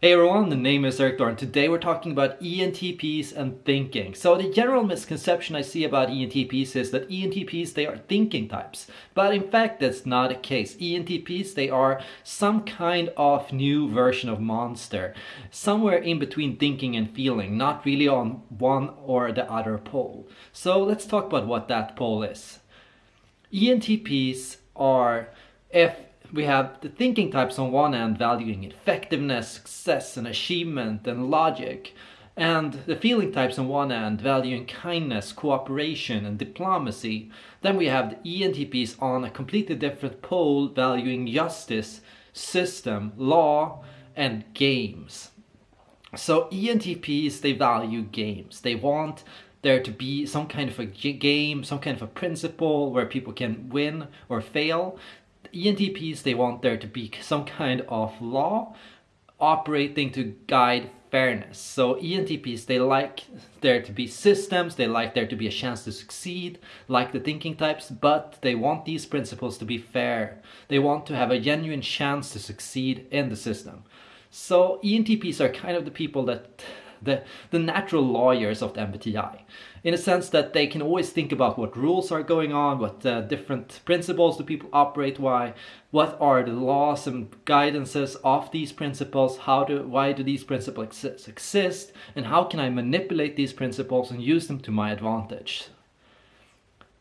Hey everyone, the name is Erik Thor and today we're talking about ENTPs and thinking. So the general misconception I see about ENTPs is that ENTPs, they are thinking types. But in fact, that's not the case. ENTPs, they are some kind of new version of monster. Somewhere in between thinking and feeling, not really on one or the other pole. So let's talk about what that pole is. ENTPs are if we have the thinking types on one end valuing effectiveness, success and achievement and logic, and the feeling types on one end valuing kindness, cooperation and diplomacy. Then we have the ENTPs on a completely different pole valuing justice, system, law and games. So ENTPs, they value games. They want there to be some kind of a game, some kind of a principle where people can win or fail. ENTPs, they want there to be some kind of law operating to guide fairness. So ENTPs, they like there to be systems, they like there to be a chance to succeed, like the thinking types, but they want these principles to be fair. They want to have a genuine chance to succeed in the system. So ENTPs are kind of the people that the, the natural lawyers of the MBTI. In a sense that they can always think about what rules are going on, what uh, different principles do people operate why, what are the laws and guidances of these principles, how do, why do these principles exist, and how can I manipulate these principles and use them to my advantage.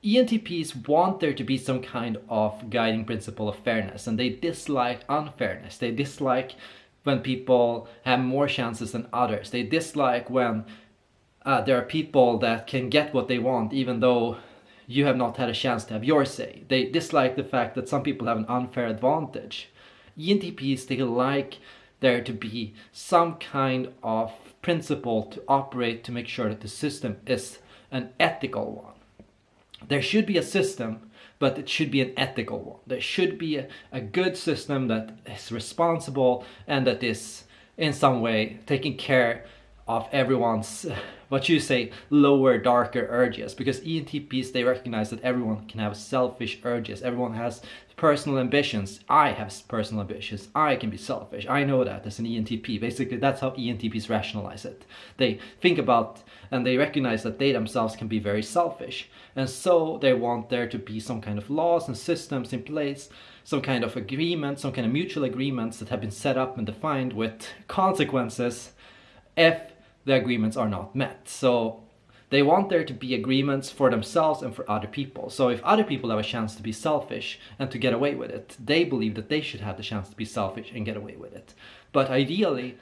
ENTPs want there to be some kind of guiding principle of fairness and they dislike unfairness. They dislike when people have more chances than others. They dislike when uh, there are people that can get what they want even though you have not had a chance to have your say. They dislike the fact that some people have an unfair advantage. ENTPs, they like there to be some kind of principle to operate to make sure that the system is an ethical one. There should be a system but it should be an ethical one. There should be a, a good system that is responsible and that is in some way taking care of everyone's what you say lower darker urges. Because ENTPs they recognize that everyone can have selfish urges. Everyone has personal ambitions. I have personal ambitions. I can be selfish. I know that as an ENTP basically that's how ENTPs rationalize it. They think about and they recognize that they themselves can be very selfish. And so they want there to be some kind of laws and systems in place some kind of agreement some kind of mutual agreements that have been set up and defined with consequences if the agreements are not met. So they want there to be agreements for themselves and for other people. So if other people have a chance to be selfish and to get away with it, they believe that they should have the chance to be selfish and get away with it. But ideally,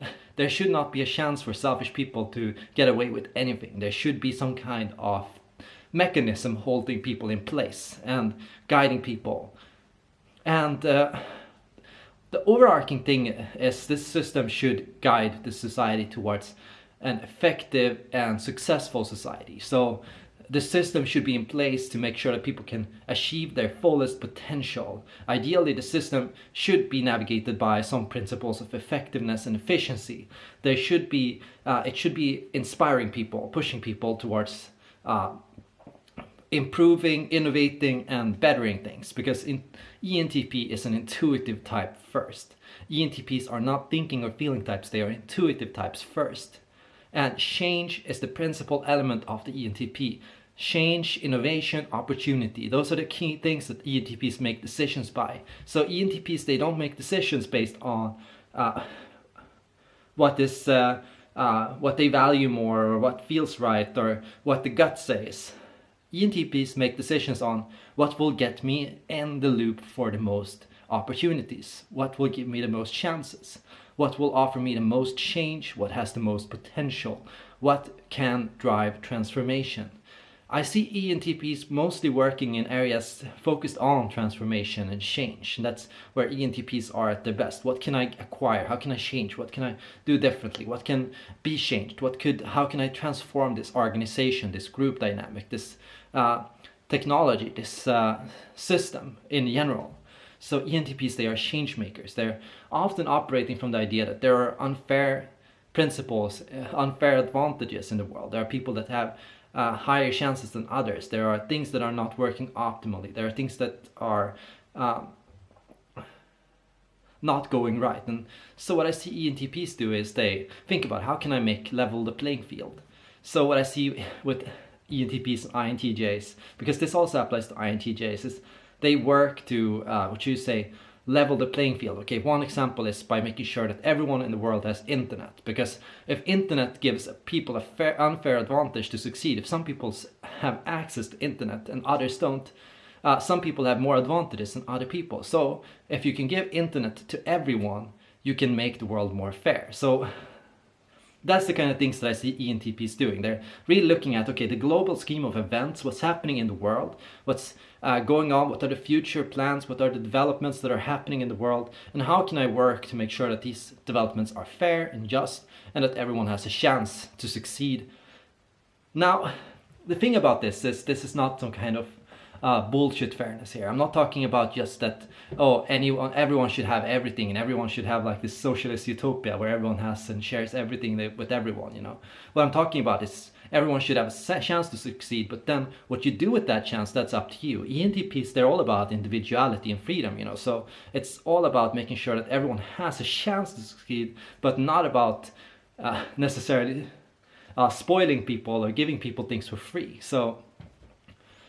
there should not be a chance for selfish people to get away with anything. There should be some kind of mechanism holding people in place and guiding people. And uh, the overarching thing is this system should guide the society towards an effective and successful society. So the system should be in place to make sure that people can achieve their fullest potential. Ideally, the system should be navigated by some principles of effectiveness and efficiency. There should be, uh, it should be inspiring people, pushing people towards uh, improving, innovating, and bettering things because in, ENTP is an intuitive type first. ENTPs are not thinking or feeling types, they are intuitive types first. And change is the principal element of the ENTP. Change, innovation, opportunity. Those are the key things that ENTPs make decisions by. So ENTPs, they don't make decisions based on uh, what is uh, uh, what they value more or what feels right or what the gut says. ENTPs make decisions on what will get me in the loop for the most opportunities, what will give me the most chances, what will offer me the most change, what has the most potential, what can drive transformation. I see ENTPs mostly working in areas focused on transformation and change. And that's where ENTPs are at their best. What can I acquire? How can I change? What can I do differently? What can be changed? What could, how can I transform this organization, this group dynamic, this uh, technology, this uh, system in general? So ENTPs, they are change makers. They're often operating from the idea that there are unfair principles, uh, unfair advantages in the world. There are people that have uh, higher chances than others. There are things that are not working optimally. There are things that are um, not going right. And so what I see ENTPs do is they think about how can I make level the playing field. So what I see with ENTPs and INTJs, because this also applies to INTJs, is they work to, uh, what you say, level the playing field. Okay, one example is by making sure that everyone in the world has internet. Because if internet gives people a fair, unfair advantage to succeed, if some people have access to internet and others don't, uh, some people have more advantages than other people. So if you can give internet to everyone, you can make the world more fair. So that's the kind of things that I see ENTPs doing. They're really looking at, okay, the global scheme of events, what's happening in the world, what's uh, going on, what are the future plans, what are the developments that are happening in the world, and how can I work to make sure that these developments are fair and just, and that everyone has a chance to succeed. Now, the thing about this is this is not some kind of uh, bullshit fairness here. I'm not talking about just that, oh, anyone, everyone should have everything and everyone should have like this socialist utopia where everyone has and shares everything with everyone, you know. What I'm talking about is everyone should have a chance to succeed, but then what you do with that chance, that's up to you. ENTPs, they're all about individuality and freedom, you know, so it's all about making sure that everyone has a chance to succeed, but not about uh, necessarily uh, spoiling people or giving people things for free. So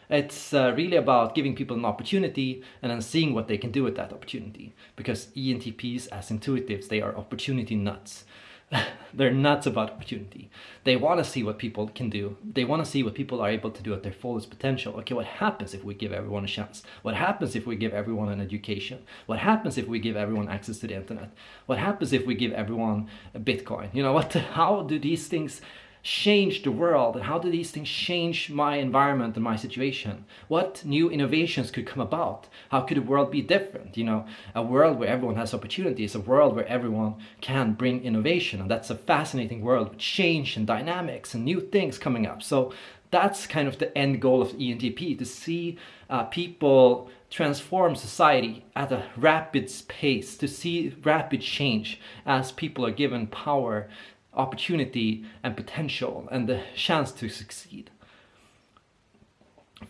it's uh, really about giving people an opportunity and then seeing what they can do with that opportunity. Because ENTPs, as intuitives, they are opportunity nuts. They're nuts about opportunity. They want to see what people can do. They want to see what people are able to do at their fullest potential. Okay, what happens if we give everyone a chance? What happens if we give everyone an education? What happens if we give everyone access to the internet? What happens if we give everyone a Bitcoin? You know, what? How do these things change the world and how do these things change my environment and my situation? What new innovations could come about? How could the world be different? You know a world where everyone has opportunities a world where everyone can bring innovation and that's a fascinating world with change and dynamics and new things coming up. So that's kind of the end goal of ENTP to see uh, people transform society at a rapid pace, to see rapid change as people are given power opportunity and potential and the chance to succeed.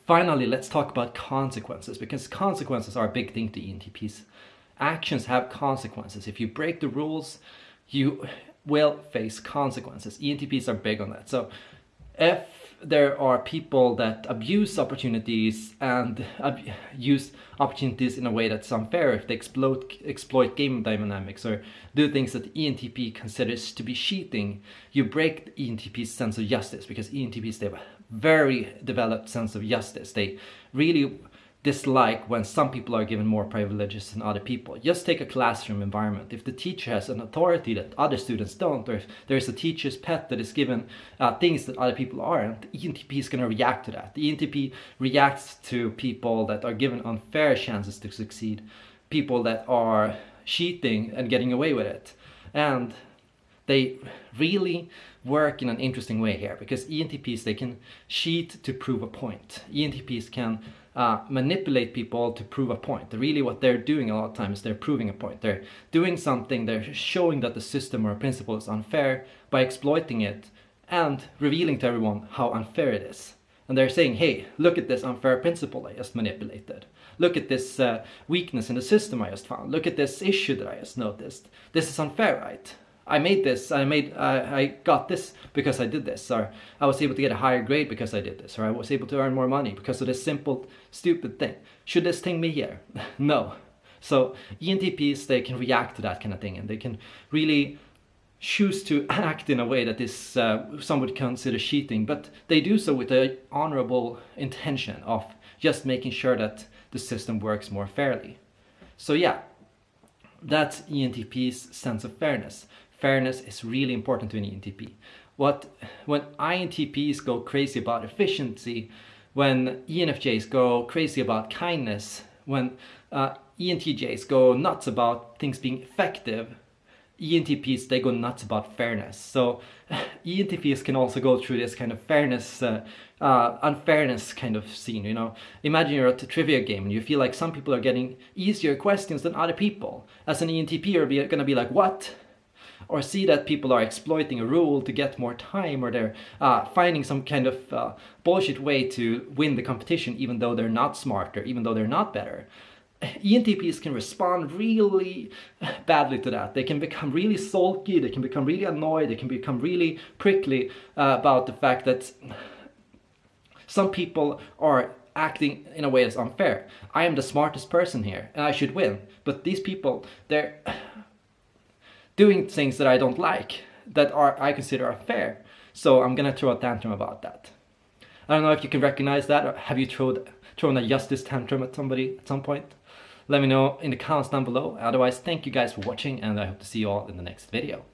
Finally, let's talk about consequences because consequences are a big thing to ENTPs. Actions have consequences. If you break the rules, you will face consequences. ENTPs are big on that. So if there are people that abuse opportunities and ab use opportunities in a way that's unfair. If they exploit exploit game dynamics or do things that ENTP considers to be cheating you break ENTP's sense of justice because ENTPs they have a very developed sense of justice. They really dislike when some people are given more privileges than other people. Just take a classroom environment. If the teacher has an authority that other students don't, or if there's a teacher's pet that is given uh, things that other people aren't, the ENTP is going to react to that. The ENTP reacts to people that are given unfair chances to succeed, people that are cheating and getting away with it. And they really work in an interesting way here because ENTPs, they can cheat to prove a point. ENTPs can uh, manipulate people to prove a point. Really what they're doing a lot of times, is they're proving a point. They're doing something, they're showing that the system or principle is unfair by exploiting it and revealing to everyone how unfair it is. And they're saying, hey, look at this unfair principle I just manipulated. Look at this uh, weakness in the system I just found. Look at this issue that I just noticed. This is unfair, right? I made this, I made, uh, I got this because I did this, or I was able to get a higher grade because I did this, or I was able to earn more money because of this simple, stupid thing. Should this thing be here? no. So ENTPs, they can react to that kind of thing and they can really choose to act in a way that is, uh, some would consider cheating, but they do so with the honorable intention of just making sure that the system works more fairly. So yeah, that's ENTP's sense of fairness fairness is really important to an ENTP. What, when INTPs go crazy about efficiency, when ENFJs go crazy about kindness, when uh, ENTJs go nuts about things being effective, ENTPs, they go nuts about fairness. So ENTPs can also go through this kind of fairness, uh, uh, unfairness kind of scene, you know. Imagine you're at a trivia game and you feel like some people are getting easier questions than other people. As an ENTP, you're gonna be like, what? Or see that people are exploiting a rule to get more time or they're uh, finding some kind of uh, bullshit way to win the competition even though they're not smarter, even though they're not better. ENTPs can respond really badly to that. They can become really sulky, they can become really annoyed, they can become really prickly uh, about the fact that some people are acting in a way that's unfair. I am the smartest person here and I should win. But these people, they're doing things that I don't like, that are I consider unfair. So I'm gonna throw a tantrum about that. I don't know if you can recognize that or have you thrown, thrown a justice tantrum at somebody at some point? Let me know in the comments down below. Otherwise, thank you guys for watching and I hope to see you all in the next video.